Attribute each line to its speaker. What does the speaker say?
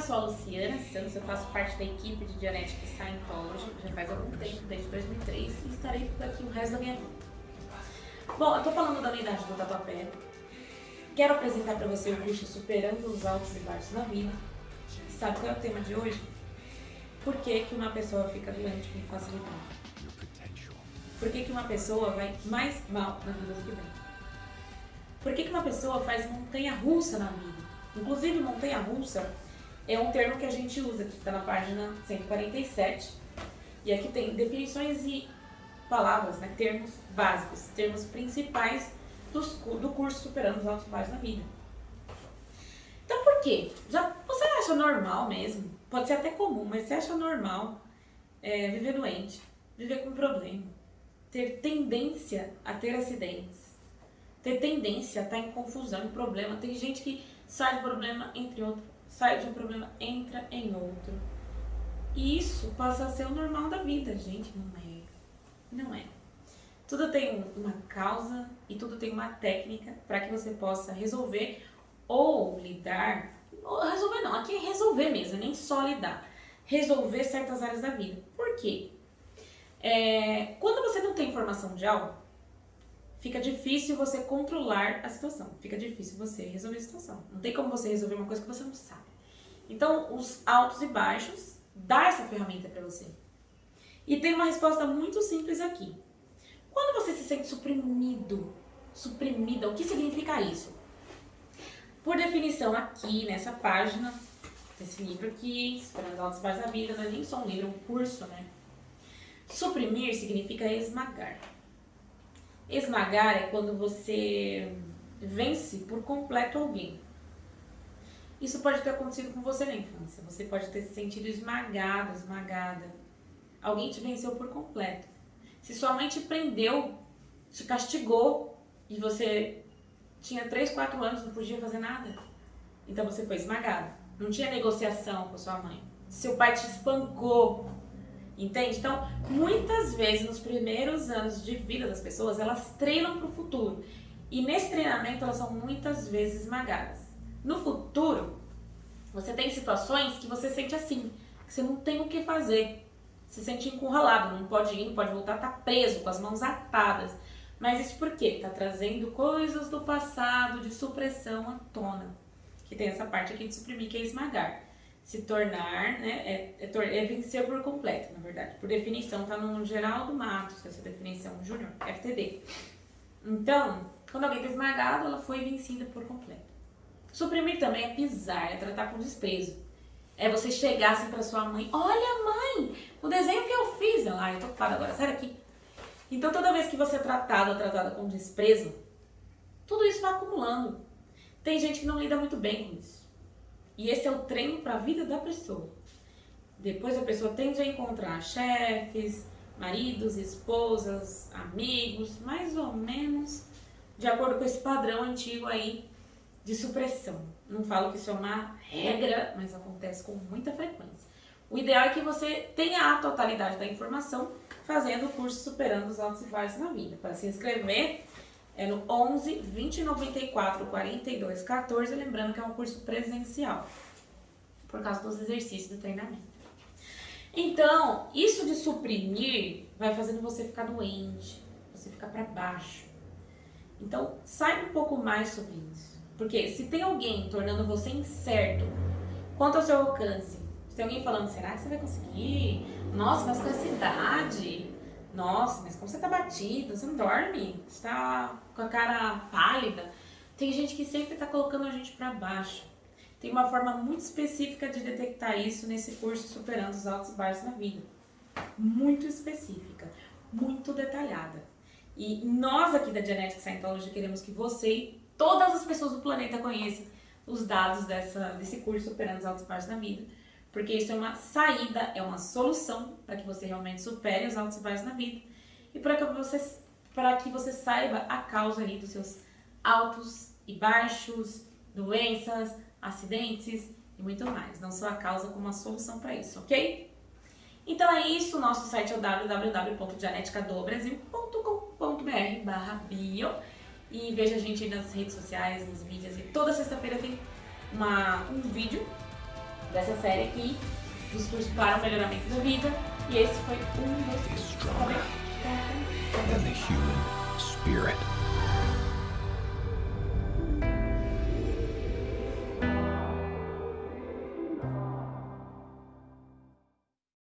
Speaker 1: eu sou a Luciana Santos, eu faço parte da equipe de Dianética Scientology, já faz algum tempo, desde 2003, e estarei por aqui o resto da minha vida. Bom, eu tô falando da unidade do Tatuapé, quero apresentar para você o curso Superando os Altos e Baixos da Vida. Sabe qual é o tema de hoje? Por que, que uma pessoa fica doente com facilidade? Por que, que uma pessoa vai mais mal na vida do que bem? Por que, que uma pessoa faz montanha-russa na vida? Inclusive, montanha-russa é um termo que a gente usa, que está na página 147. E aqui tem definições e palavras, né, termos básicos, termos principais dos, do curso Superando os Altos Baixos na Vida. Então, por quê? Já, você acha normal mesmo? Pode ser até comum, mas você acha normal é, viver doente, viver com problema, ter tendência a ter acidentes, ter tendência a estar em confusão, em problema. Tem gente que sai de problema entre outro, sai de um problema, entra em outro. E isso passa a ser o normal da vida, gente. Não é. Não é. Tudo tem uma causa e tudo tem uma técnica para que você possa resolver ou lidar. Ou resolver não, aqui é resolver mesmo, nem só lidar. Resolver certas áreas da vida. Por quê? É, quando você não tem informação de algo, fica difícil você controlar a situação, fica difícil você resolver a situação. Não tem como você resolver uma coisa que você não sabe. Então, os altos e baixos dá essa ferramenta para você. E tem uma resposta muito simples aqui. Quando você se sente suprimido, suprimida, o que significa isso? Por definição, aqui nessa página, esse livro aqui, Esperando Altos Baixos da Vida, não é nem só um livro, é um curso, né? Suprimir significa esmagar. Esmagar é quando você vence por completo alguém. Isso pode ter acontecido com você na infância. Você pode ter se sentido esmagado, esmagada. Alguém te venceu por completo. Se sua mãe te prendeu, te castigou e você tinha 3, 4 anos, não podia fazer nada. Então você foi esmagado. Não tinha negociação com sua mãe. Seu pai te espancou Entende? Então, muitas vezes nos primeiros anos de vida das pessoas, elas treinam para o futuro. E nesse treinamento elas são muitas vezes esmagadas. No futuro, você tem situações que você sente assim, que você não tem o que fazer. Se sente encurralado, não pode ir, não pode voltar, tá preso, com as mãos atadas. Mas isso por quê? Tá trazendo coisas do passado de supressão à tona. Que tem essa parte aqui de suprimir, que é esmagar se tornar, né, é, é, é, vencer por completo, na verdade. Por definição, tá no Geraldo Matos, essa definição júnior, FTD. Então, quando alguém está esmagado, ela foi vencida por completo. Suprimir também é pisar, é tratar com desprezo. É você chegar assim pra sua mãe, olha mãe, o desenho que eu fiz. Ela, ah, eu tô ocupada agora, sai daqui. Então toda vez que você é tratado ou tratada com desprezo, tudo isso vai acumulando. Tem gente que não lida muito bem com isso. E esse é o treino para a vida da pessoa. Depois a pessoa tende a encontrar chefes, maridos, esposas, amigos, mais ou menos de acordo com esse padrão antigo aí de supressão. Não falo que isso é uma regra, mas acontece com muita frequência. O ideal é que você tenha a totalidade da informação fazendo o curso Superando os Altos e na Vida. Para se inscrever, é no 11 20 94 42 14, lembrando que é um curso presencial, por causa dos exercícios do treinamento. Então, isso de suprimir vai fazendo você ficar doente, você ficar para baixo. Então, saiba um pouco mais sobre isso. Porque se tem alguém tornando você incerto quanto ao seu alcance, se tem alguém falando, será que você vai conseguir? Nossa, mas com essa idade, nossa, mas como você tá batida, você não dorme, você tá com a cara pálida. Tem gente que sempre tá colocando a gente para baixo. Tem uma forma muito específica de detectar isso nesse curso Superando os Altos e Baixos na Vida. Muito específica, muito detalhada. E nós aqui da Genetic Scientology queremos que você e todas as pessoas do planeta conheçam os dados dessa, desse curso Superando os Altos e Baixos na Vida porque isso é uma saída, é uma solução para que você realmente supere os altos e baixos na vida e para que você para que você saiba a causa ali dos seus altos e baixos, doenças, acidentes e muito mais. Não só a causa, como a solução para isso, ok? Então é isso, nosso site é o www.dianeticadobrasil.com.br barra bio e veja a gente aí nas redes sociais, nas mídias e toda sexta-feira tem uma, um vídeo dessa série aqui, dos cursos para o melhoramento da vida. E esse foi um dos
Speaker 2: spirit.